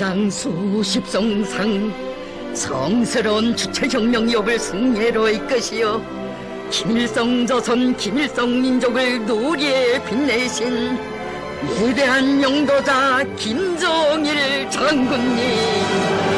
천장 수십 송상. 성스러운 주체혁명 역을 승리로 이끄시어 김일성 조선 김일성 민족을 노리에 빛내신 위대한 영도자 김정일 장군님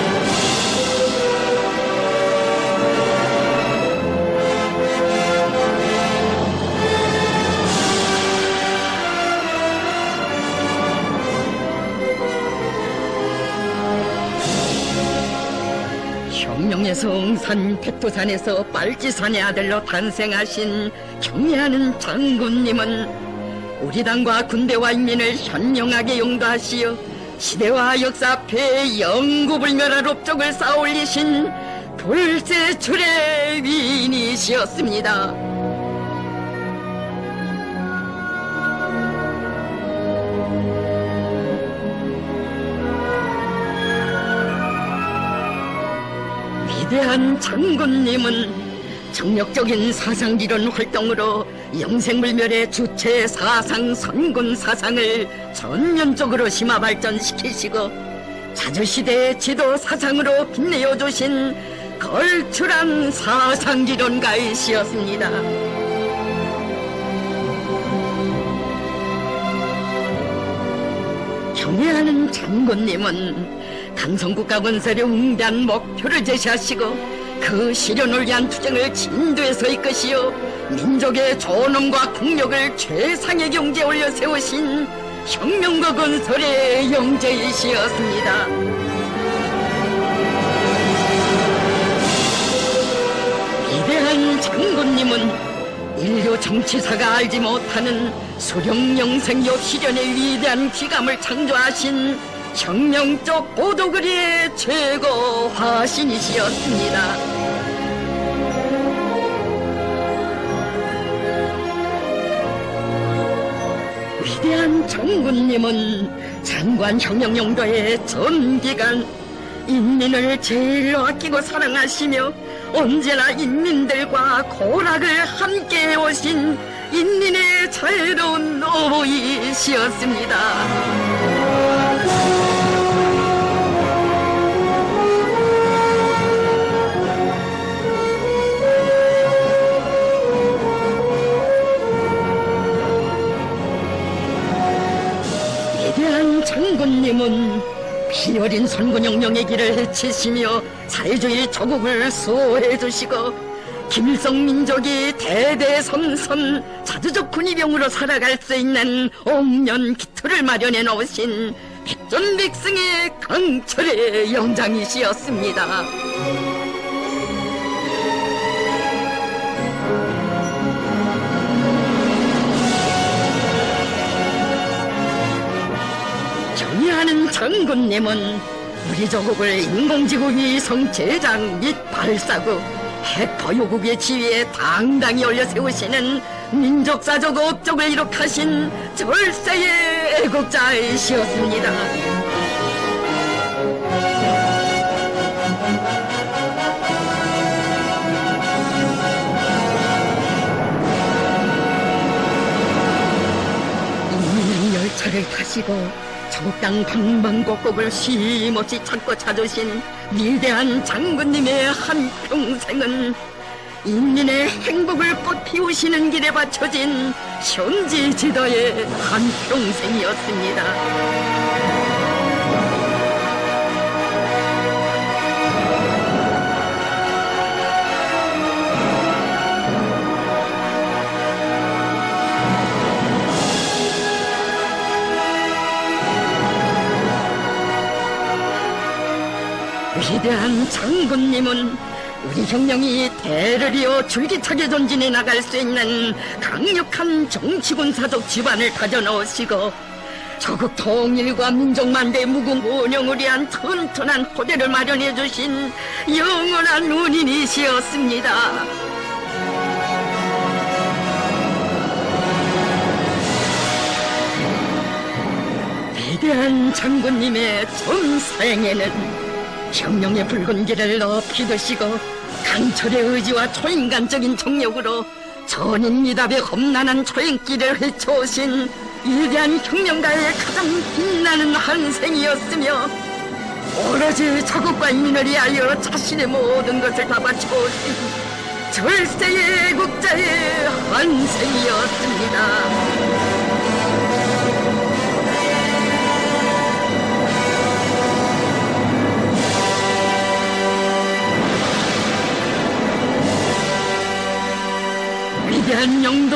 혁명의 성산 백두산에서 빨치산의 아들로 탄생하신 경애하는 장군님은 우리 당과 군대와 인민을 현명하게 용도하시어 시대와 역사 앞에 영구불멸할 업적을 쌓아올리신 돌세출의 위인이시었습니다. 위대한 장군님은 정력적인 사상기론 활동으로 영생불멸의 주체 사상 선군 사상을 전면적으로 심화 발전시키시고 자주시대의 지도 사상으로 빛내어 주신 걸출한 사상기론가이시였습니다. 경애하는 장군님은 강성국가 건설의 웅대한 목표를 제시하시고 그 실현을 위한 투쟁을 진도에서 이끄시어 민족의 존엄과 국력을 최상의 경제에 올려 세우신 혁명과 건설의 영재이시였습니다. 위대한 장군님은 인류 정치사가 알지 못하는 수령 영생요 실현의 위대한 기감을 창조하신 혁명적 보도그리의 최고 화신이시였습니다. 위대한 장군님은 장관 혁명 용도의 전기간 인민을 제일 아끼고 사랑하시며 언제나 인민들과 고락을 함께 해오신 인민의 자유로운 어부이시였습니다. 위대한 장군님은 피 어린 선군혁명의 길을 헤치시며 사회주의 조국을 수호해 주시고 김일성 민족이 대대손손 자주적 군의병으로 살아갈 수 있는 옥년 기틀을 마련해 놓으신 백전백승의 강철의 영장이시였습니다. 장군님은 우리 조국을 인공지구 위 성 제작 및 발사국 핵 보유국의 지위에 당당히 올려 세우시는 민족사적 업적을 이룩하신 절세의 애국자이시었습니다. 열차를 타시고 적당 방방곡곡을 쉼없이 찾고 찾으신 위대한 장군님의 한평생은 인민의 행복을 꽃 피우시는 길에 바쳐진 현지 지도의 한평생이었습니다. 위대한 장군님은 우리 혁명이 대를 이어 줄기차게 전진해 나갈 수 있는 강력한 정치군사적 기반을 다져넣으시고 조국 통일과 민족만대 무궁무명을 위한 튼튼한 토대를 마련해 주신 영원한 운인이시였습니다. 위대한 장군님의 전사행에는 혁명의 붉은 높이 드시고 강철의 의지와 초인간적인 정력으로 전인 미답의 험난한 초행길을 헤쳐오신 위대한 혁명가의 가장 빛나는 한생이었으며 오로지 자국과 인민을 위하여 자신의 모든 것을 다 바쳐오신 절세의 애국자의 환생이었습니다.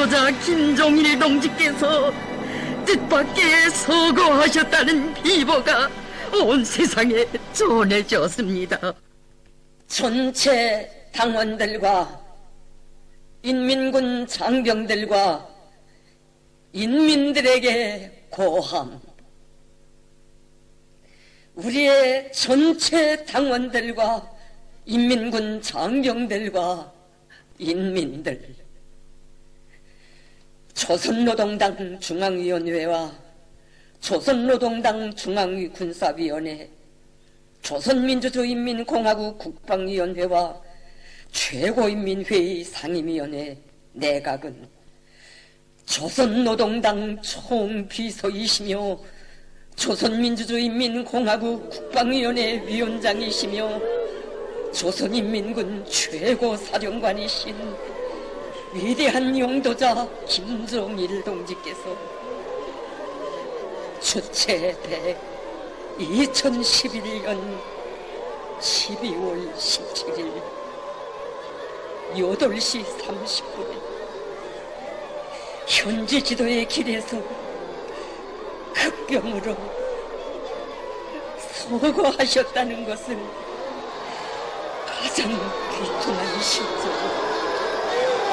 영도자 김종일 동지께서 뜻밖의 서거하셨다는 비보가 온 세상에 전해졌습니다. 전체 당원들과 인민군 장병들과 인민들에게 고함. 우리의 전체 당원들과 인민군 장병들과 인민들. 조선노동당 중앙위원회와 조선노동당 중앙군사위원회, 조선민주주의인민공화국 국방위원회와 최고인민회의 상임위원회 내각은 조선노동당 총비서이시며 조선민주주의인민공화국 국방위원회 위원장이시며 조선인민군 최고사령관이신 위대한 용도자 김정일 동지께서 주체대 2011년 12월 17일 8시 30분에 현지 지도의 길에서 급병으로 서거하셨다는 것은 가장 비통한 실정입니다.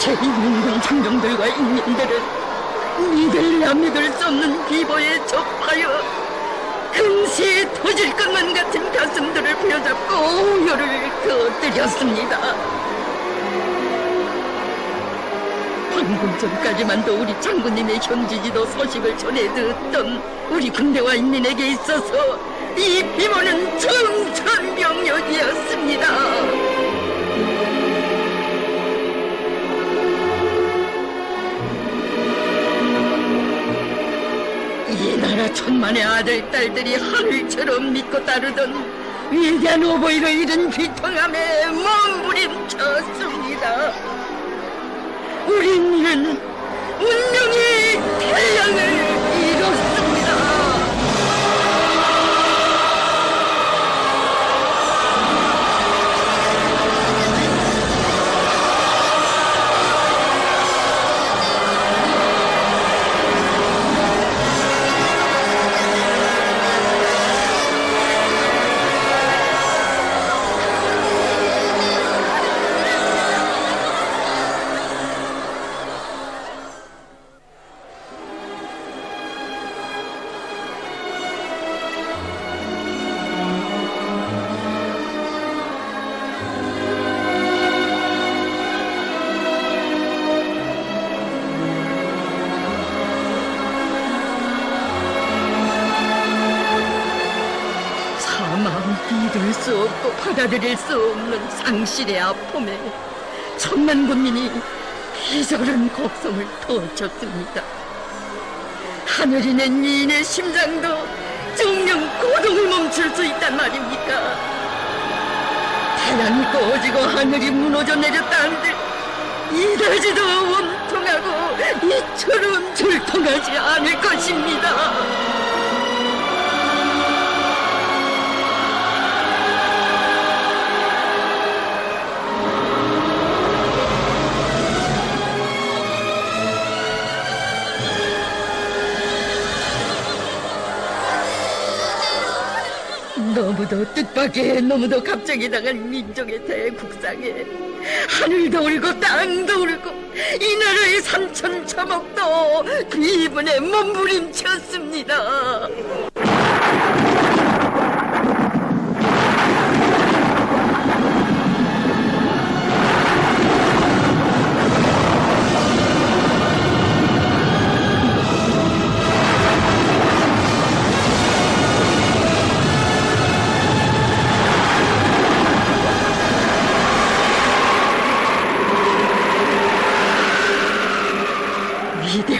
전체 인민군 장병들과 인민들은 믿을래야 믿을 수 없는 비보에 접하여 금시에 터질 것만 같은 가슴들을 부여잡고 오열을 거들였습니다. 방금 전까지만도 우리 장군님의 현지지도 소식을 전해 듣던 우리 군대와 인민에게 있어서 이 비보는 청천벽력이었습니다. 이 나라 천만의 아들, 딸들이 하늘처럼 믿고 따르던 위대한 오보이를 잃은 비통함에 몸부림쳤습니다. 우리는 운명의 태양을 사망 믿을 수 없고 받아들일 수 없는 상실의 아픔에 천만 국민이 비절한 곡성을 터쳤습니다. 하늘이 낸 이인의 심장도 정령 고동을 멈출 수 있단 말입니까? 태양이 꺼지고 하늘이 무너져 내렸다 한들 이다지도 원통하고 이처럼 절통하지 않을 것입니다. 너무도 뜻밖의 너무도 갑자기 당한 민족의 대국상에 하늘도 울고 땅도 울고 이 나라의 삼천 천억도 비분에 몸부림쳤습니다.